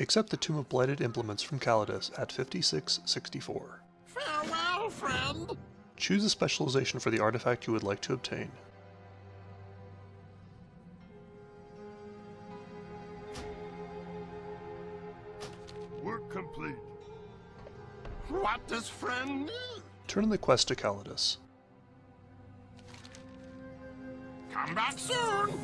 Accept the Tome of Blighted Implements from Calidus at 5664. Farewell, friend. Choose a specialization for the artifact you would like to obtain. Work complete. What does friend need? Turn in the quest to Calidus. Come back soon.